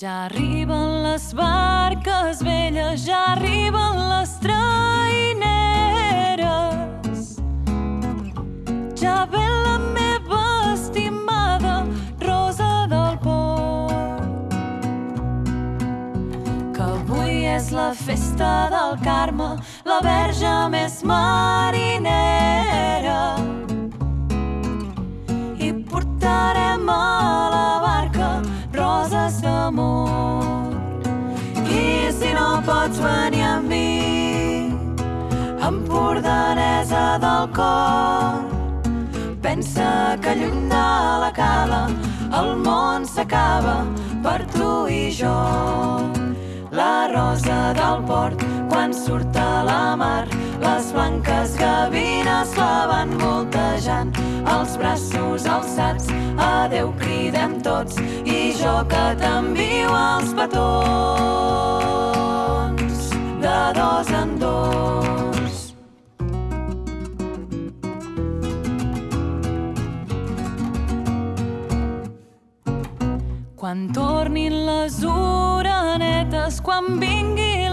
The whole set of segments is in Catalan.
Ja arriben les barques velles, ja arriben les traineres. Ja ve la meva estimada Rosa del Port. Que avui és la festa del Carme, la verge més marinera. I portarem a la barca roses d'amor. I si no pots venir amb mi, empordanesa del cor, pensa que lluny de la cala el món s'acaba per tu i jo. La rosa del port, quan surt a la mar, les blanques gavines la van voltejant, els braços alçats, adeu cridem tots, i jo que t'envio els petons, de dos en dos. Quan tornin les orenetes, quan vingui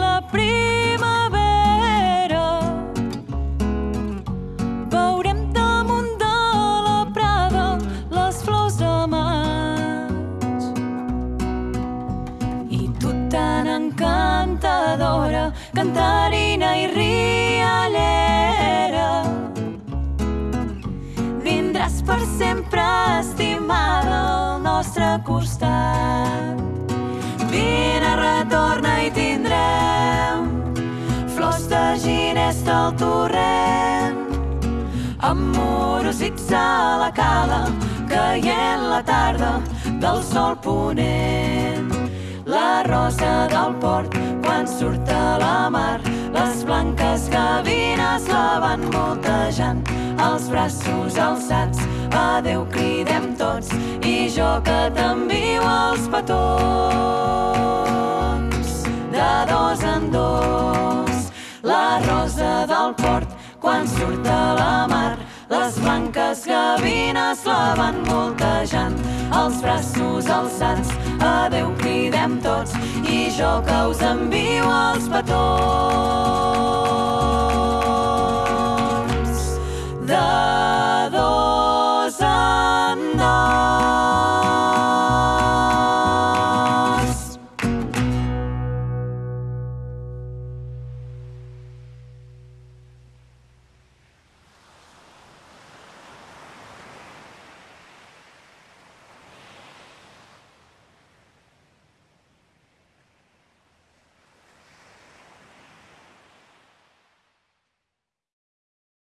I tu tan encantadora, cantarina i riallera, vindràs per sempre estimada al nostre costat. Vine, retorna i tindrem flors de ginesta al torrent, amorosits a la cala, caient la tarda del sol ponent. La rosa del port, quan surt a la mar, les blanques gavines la van voltejant, els braços alçats, adeu cridem tots, i jo que t'envio els petons, de dos en dos. La rosa del port, quan surt a la mar, blanques gavines la van voltejant, els braços alçats, adeu cridem tots, i jo que us envio els petons.